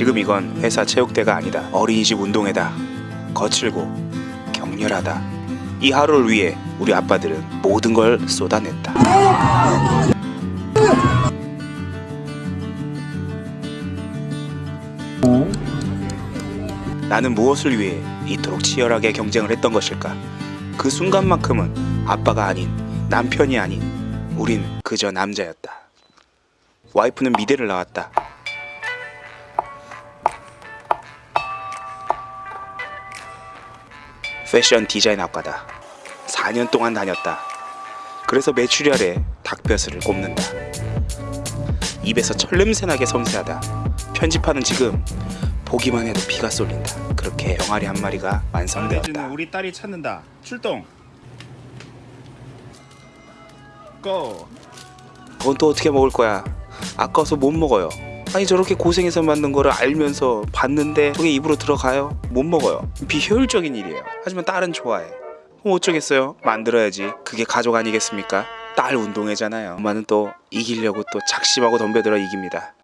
지금 이건 회사 체육대가 아니다. 어린이집 운동회다. 거칠고 격렬하다. 이 하루를 위해 우리 아빠들은 모든 걸 쏟아냈다. 나는 무엇을 위해 이토록 치열하게 경쟁을 했던 것일까? 그 순간만큼은 아빠가 아닌 남편이 아닌 우린 그저 남자였다. 와이프는 미대를 나왔다. 패션 디자인 학과다. 4년 동안 다녔다. 그래서 메추리알에 닭뼈슬을 꼽는다. 입에서 철냄새 나게 섬세하다. 편집하는 지금 보기만 해도 피가 쏠린다. 그렇게 병아리 한 마리가 완성되었다. 우리 딸이 찾는다. 출동. 고. 그건 또 어떻게 먹을 거야? 아까워서 못 먹어요. 아니 저렇게 고생해서 만든 거를 알면서 봤는데 저게 입으로 들어가요? 못 먹어요. 비효율적인 일이에요. 하지만 딸은 좋아해. 그럼 어쩌겠어요? 만들어야지. 그게 가족 아니겠습니까? 딸 운동회잖아요. 엄마는 또 이기려고 또 작심하고 덤벼들어 이깁니다.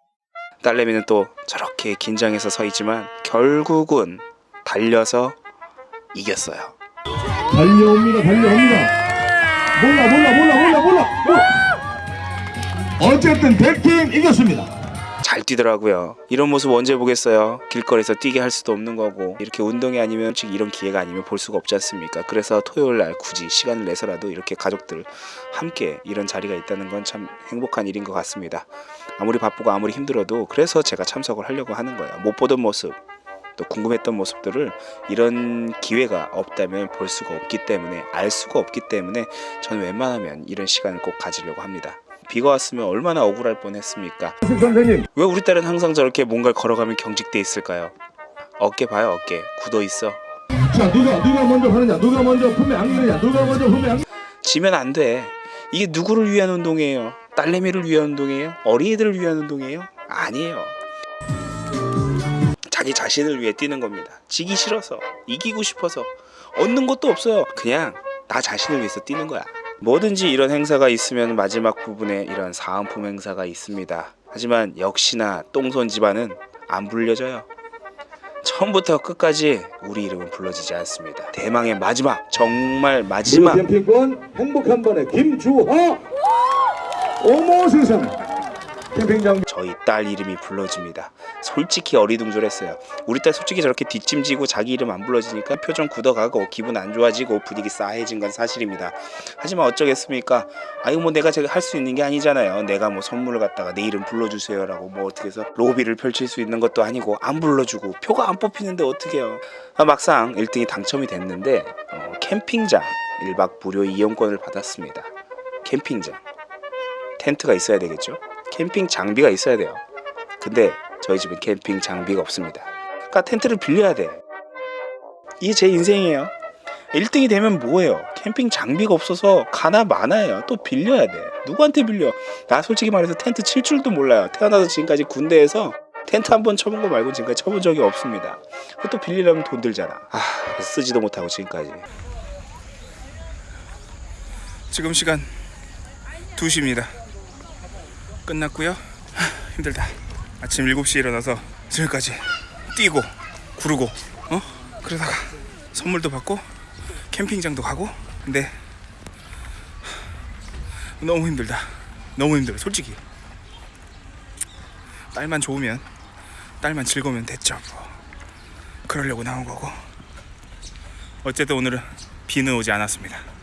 딸내미는 또 저렇게 긴장해서 서 있지만 결국은 달려서 이겼어요. 달려옵니다 달려옵니다 몰라 몰라 몰라 몰라 몰라 어쨌든 백팀 이겼습니다 잘 뛰더라고요. 이런 모습 언제 보겠어요? 길거리에서 뛰게 할 수도 없는 거고 이렇게 운동이 아니면 즉 이런 기회가 아니면 볼 수가 없지 않습니까? 그래서 토요일 날 굳이 시간을 내서라도 이렇게 가족들 함께 이런 자리가 있다는 건 참 행복한 일인 것 같습니다. 아무리 바쁘고 아무리 힘들어도 그래서 제가 참석을 하려고 하는 거예요. 못 보던 모습 또 궁금했던 모습들을 이런 기회가 없다면 볼 수가 없기 때문에 알 수가 없기 때문에 저는 웬만하면 이런 시간을 꼭 가지려고 합니다. 비가 왔으면 얼마나 억울할 뻔했습니까? 선생님! 왜 우리 딸은 항상 저렇게 뭔가를 걸어가면 경직돼 있을까요? 어깨 봐요 어깨. 굳어 있어. 자 누가 누가 먼저 하느냐? 누가 먼저 품에 안기느냐? 누가 먼저 품에 안기 지면 안 돼. 이게 누구를 위한 운동이에요? 딸내미를 위한 운동이에요? 어린이들을 위한 운동이에요? 아니에요. 자기 자신을 위해 뛰는 겁니다. 지기 싫어서 이기고 싶어서. 얻는 것도 없어요. 그냥 나 자신을 위해서 뛰는 거야 뭐든지 이런 행사가 있으면 마지막 부분에 이런 사은품 행사가 있습니다. 하지만 역시나 똥손 집안은 안 불려져요. 처음부터 끝까지 우리 이름은 불러지지 않습니다. 대망의 마지막 정말 마지막. 행복한 번에 김주하. 어머 세상에 저희 딸 이름이 불러집니다. 솔직히 어리둥절했어요. 우리 딸 솔직히 저렇게 뒷짐지고 자기 이름 안 불러지니까 표정 굳어가고 기분 안 좋아지고 분위기 싸해진 건 사실입니다. 하지만 어쩌겠습니까? 아이고 뭐 내가 제가 할 수 있는 게 아니잖아요. 내가 뭐 선물을 갖다가 내 이름 불러주세요 라고 뭐 어떻게 해서 로비를 펼칠 수 있는 것도 아니고 안 불러주고 표가 안 뽑히는데 어떻게요? 아, 막상 1등이 당첨이 됐는데 어, 캠핑장 1박 무료 이용권을 받았습니다. 캠핑장 텐트가 있어야 되겠죠? 캠핑 장비가 있어야 돼요. 근데 저희 집은 캠핑 장비가 없습니다. 그러니까 텐트를 빌려야 돼. 이게 제 인생이에요. 1등이 되면 뭐예요? 캠핑 장비가 없어서 가나 마나예요. 또 빌려야 돼. 누구한테 빌려? 나 솔직히 말해서 텐트 칠 줄도 몰라요. 태어나서 지금까지 군대에서 텐트 한 번 쳐본 거 말고 지금까지 쳐본 적이 없습니다. 또 빌리려면 돈 들잖아. 아, 쓰지도 못하고 지금까지. 지금 시간 2시입니다. 끝났고요. 하, 힘들다. 아침 7시에 일어나서 지금까지 뛰고 구르고 어? 그러다가 선물도 받고 캠핑장도 가고 근데 하, 너무 힘들다. 너무 힘들어. 솔직히. 딸만 좋으면 딸만 즐거우면 됐죠. 뭐. 그러려고 나온 거고. 어쨌든 오늘은 비는 오지 않았습니다.